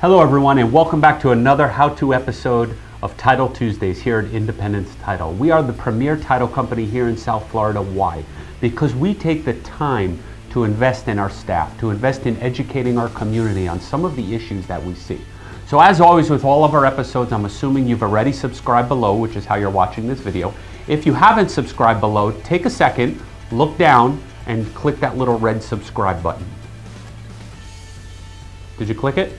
Hello everyone and welcome back to another how-to episode of Title Tuesdays here at Independence Title. We are the premier title company here in South Florida. Why? Because we take the time to invest in our staff, to invest in educating our community on some of the issues that we see. So as always with all of our episodes, I'm assuming you've already subscribed below, which is how you're watching this video. If you haven't subscribed below, take a second, look down, and click that little red subscribe button. Did you click it?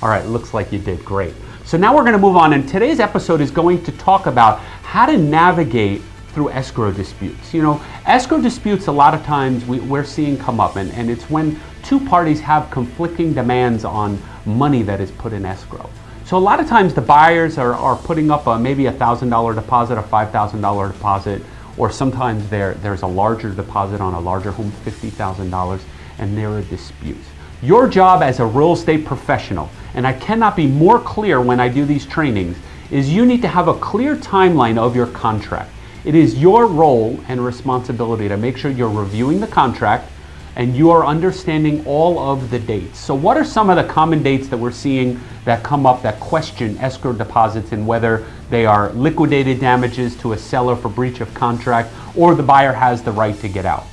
All right, looks like you did, great. So now we're gonna move on, and today's episode is going to talk about how to navigate through escrow disputes. You know, escrow disputes a lot of times we, are seeing come up, and, and it's when two parties have conflicting demands on money that is put in escrow. So a lot of times the buyers are, are putting up a, maybe a $1,000 deposit, a $5,000 deposit, or sometimes there, there's a larger deposit on a larger home, $50,000, and there are disputes. Your job as a real estate professional, and I cannot be more clear when I do these trainings, is you need to have a clear timeline of your contract. It is your role and responsibility to make sure you're reviewing the contract and you are understanding all of the dates. So what are some of the common dates that we're seeing that come up that question escrow deposits and whether they are liquidated damages to a seller for breach of contract or the buyer has the right to get out?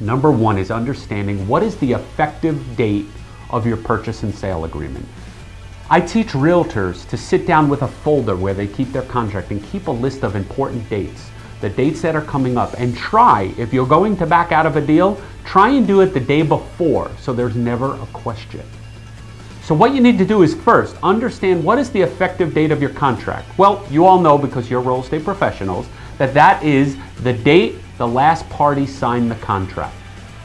Number one is understanding what is the effective date of your purchase and sale agreement. I teach realtors to sit down with a folder where they keep their contract and keep a list of important dates, the dates that are coming up, and try, if you're going to back out of a deal, try and do it the day before so there's never a question. So what you need to do is first understand what is the effective date of your contract. Well, you all know because you're real estate professionals that that is the date the last party signed the contract.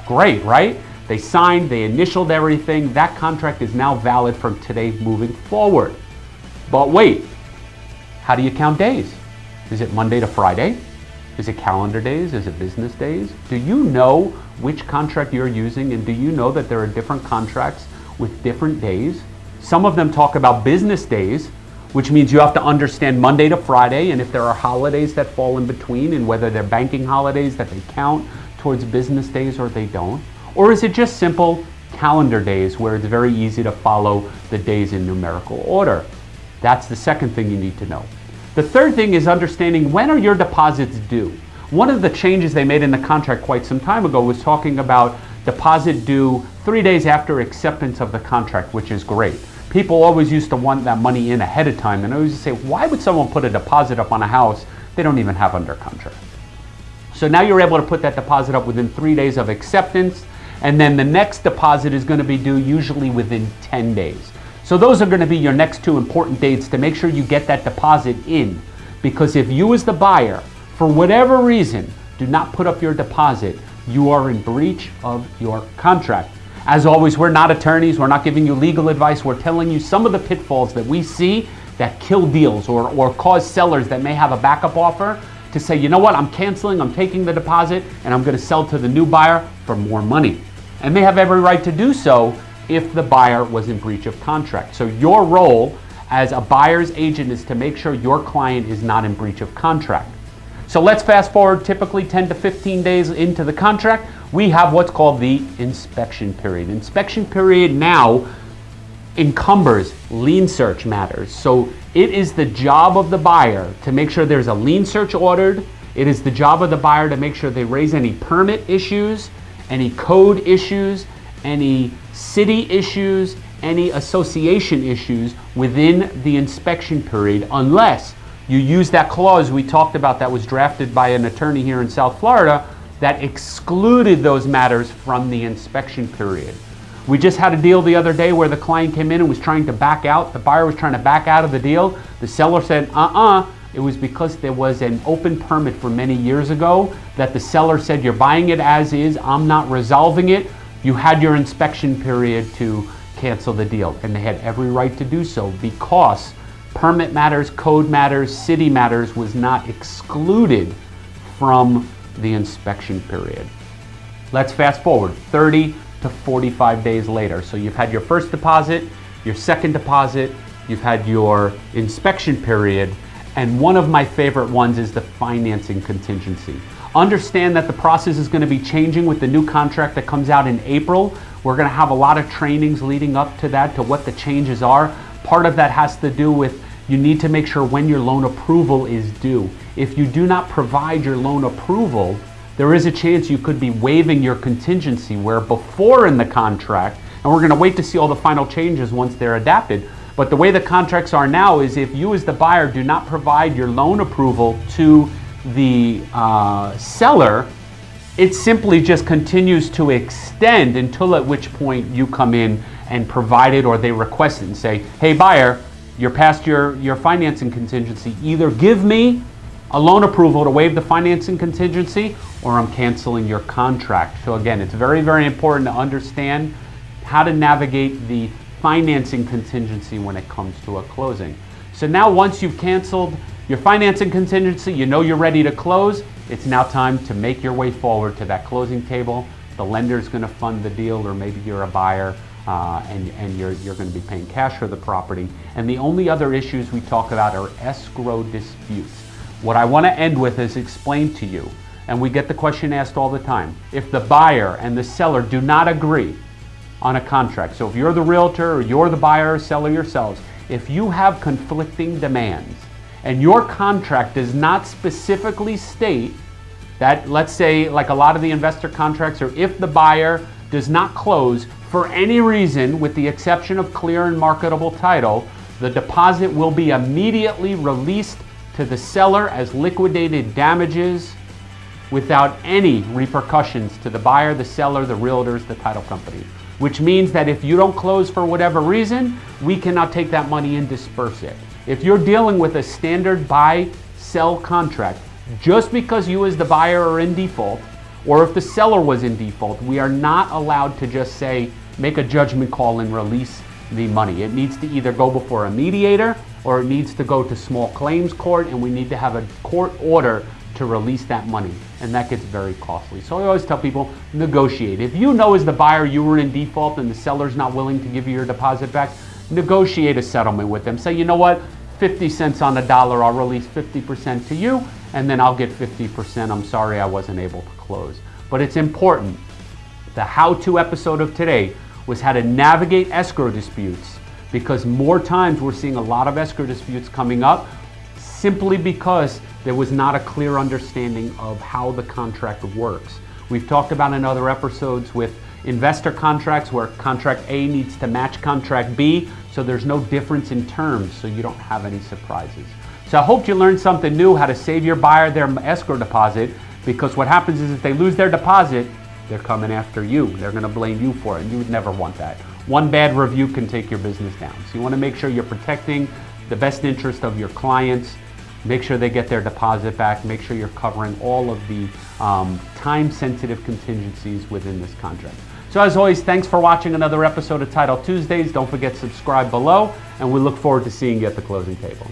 Great, right? They signed, they initialed everything. That contract is now valid from today moving forward. But wait, how do you count days? Is it Monday to Friday? Is it calendar days? Is it business days? Do you know which contract you're using and do you know that there are different contracts with different days? Some of them talk about business days, which means you have to understand Monday to Friday and if there are holidays that fall in between and whether they're banking holidays that they count towards business days or they don't. Or is it just simple calendar days where it's very easy to follow the days in numerical order? That's the second thing you need to know. The third thing is understanding when are your deposits due? One of the changes they made in the contract quite some time ago was talking about deposit due three days after acceptance of the contract, which is great. People always used to want that money in ahead of time, and I always say, why would someone put a deposit up on a house they don't even have under contract? So now you're able to put that deposit up within three days of acceptance, and then the next deposit is going to be due usually within 10 days. So those are going to be your next two important dates to make sure you get that deposit in. Because if you as the buyer, for whatever reason, do not put up your deposit, you are in breach of your contract. As always, we're not attorneys. We're not giving you legal advice. We're telling you some of the pitfalls that we see that kill deals or, or cause sellers that may have a backup offer to say, you know what, I'm canceling, I'm taking the deposit, and I'm going to sell to the new buyer for more money. And they have every right to do so if the buyer was in breach of contract. So your role as a buyer's agent is to make sure your client is not in breach of contract. So let's fast forward typically 10 to 15 days into the contract. We have what's called the inspection period. Inspection period now encumbers lien search matters. So it is the job of the buyer to make sure there's a lien search ordered. It is the job of the buyer to make sure they raise any permit issues, any code issues, any city issues, any association issues within the inspection period unless you use that clause we talked about that was drafted by an attorney here in South Florida that excluded those matters from the inspection period. We just had a deal the other day where the client came in and was trying to back out. The buyer was trying to back out of the deal. The seller said, uh-uh. It was because there was an open permit for many years ago that the seller said, you're buying it as is, I'm not resolving it. You had your inspection period to cancel the deal. And they had every right to do so because permit matters, code matters, city matters was not excluded from the inspection period. Let's fast forward 30 to 45 days later. So you've had your first deposit, your second deposit, you've had your inspection period, and one of my favorite ones is the financing contingency. Understand that the process is going to be changing with the new contract that comes out in April We're going to have a lot of trainings leading up to that, to what the changes are. Part of that has to do with you need to make sure when your loan approval is due. If you do not provide your loan approval, there is a chance you could be waiving your contingency where before in the contract, and we're going to wait to see all the final changes once they're adapted, but the way the contracts are now is if you as the buyer do not provide your loan approval to the uh, seller, it simply just continues to extend until at which point you come in and provide it or they request it and say, hey buyer, you're past your, your financing contingency. Either give me a loan approval to waive the financing contingency or I'm canceling your contract. So again, it's very, very important to understand how to navigate the financing contingency when it comes to a closing. So now once you've canceled your financing contingency, you know you're ready to close, it's now time to make your way forward to that closing table. The lender is going to fund the deal or maybe you're a buyer uh, and, and you're, you're going to be paying cash for the property. And the only other issues we talk about are escrow disputes. What I want to end with is explain to you, and we get the question asked all the time, if the buyer and the seller do not agree on a contract, so if you're the realtor or you're the buyer or seller yourselves, if you have conflicting demands and your contract does not specifically state that, let's say, like a lot of the investor contracts, or if the buyer does not close for any reason, with the exception of clear and marketable title, the deposit will be immediately released to the seller as liquidated damages without any repercussions to the buyer, the seller, the realtors, the title company. Which means that if you don't close for whatever reason, we cannot take that money and disperse it. If you're dealing with a standard buy-sell contract, just because you as the buyer are in default, or if the seller was in default, we are not allowed to just say, make a judgment call and release the money. It needs to either go before a mediator or it needs to go to small claims court and we need to have a court order to release that money and that gets very costly. So I always tell people negotiate. If you know as the buyer you were in default and the seller's not willing to give you your deposit back, negotiate a settlement with them. Say, you know what, 50 cents on the dollar, I'll release 50% to you and then I'll get 50%. I'm sorry I wasn't able to close. But it's important. The how-to episode of today was how to navigate escrow disputes because more times we're seeing a lot of escrow disputes coming up simply because there was not a clear understanding of how the contract works. We've talked about in other episodes with investor contracts where contract A needs to match contract B, so there's no difference in terms, so you don't have any surprises. So I hope you learned something new, how to save your buyer their escrow deposit, because what happens is if they lose their deposit, they're coming after you. They're going to blame you for it, and you would never want that. One bad review can take your business down. So you want to make sure you're protecting the best interest of your clients, make sure they get their deposit back, make sure you're covering all of the um, time-sensitive contingencies within this contract. So as always, thanks for watching another episode of Title Tuesdays. Don't forget to subscribe below, and we look forward to seeing you at the closing table.